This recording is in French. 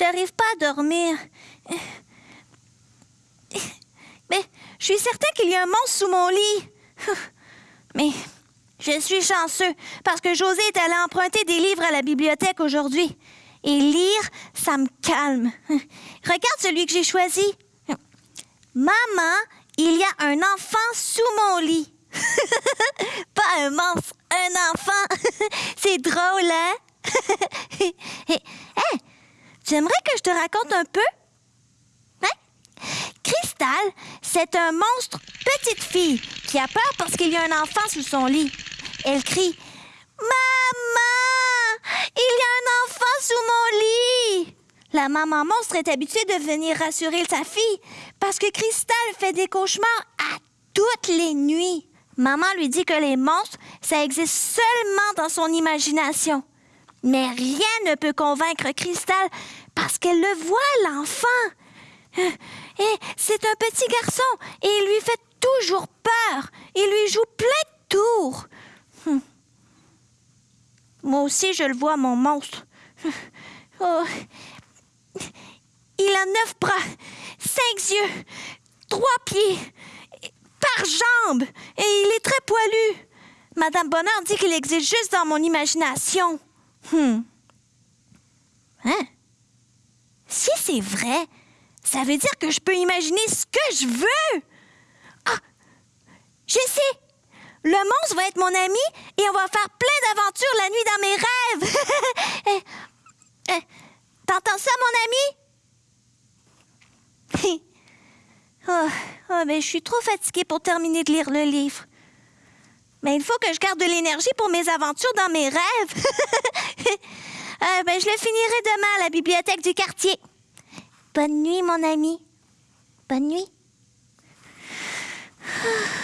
J'arrive pas à dormir. Mais je suis certain qu'il y a un monstre sous mon lit. Mais je suis chanceux parce que José est allé emprunter des livres à la bibliothèque aujourd'hui. Et lire, ça me calme. Regarde celui que j'ai choisi. Maman, il y a un enfant sous mon lit. Pas un monstre, un enfant. C'est drôle, hein? hey, tu aimerais que je te raconte un peu? Hein? Cristal, c'est un monstre petite fille qui a peur parce qu'il y a un enfant sous son lit. Elle crie Maman! Il y a un enfant sous mon lit! La maman monstre est habituée de venir rassurer sa fille parce que Cristal fait des cauchemars à toutes les nuits. Maman lui dit que les monstres, ça existe seulement dans son imagination. Mais rien ne peut convaincre Cristal parce qu'elle le voit, l'enfant. Et c'est un petit garçon et il lui fait toujours peur. Il lui joue plein de tours. Hum. Moi aussi, je le vois, mon monstre. Oh. Il a neuf bras, cinq yeux, trois pieds, par jambe, et il est très poilu. Madame Bonheur dit qu'il existe juste dans mon imagination. Hum. Hein? Si c'est vrai, ça veut dire que je peux imaginer ce que je veux. Ah! Je sais! Le monstre va être mon ami et on va faire plein d'aventures la nuit dans mes rêves. Eh, eh, t'entends ça, mon ami? oh, oh, mais je suis trop fatiguée pour terminer de lire le livre. Mais il faut que je garde de l'énergie pour mes aventures dans mes rêves. Euh, ben, je le finirai demain à la bibliothèque du quartier. Bonne nuit, mon ami. Bonne nuit. Ah.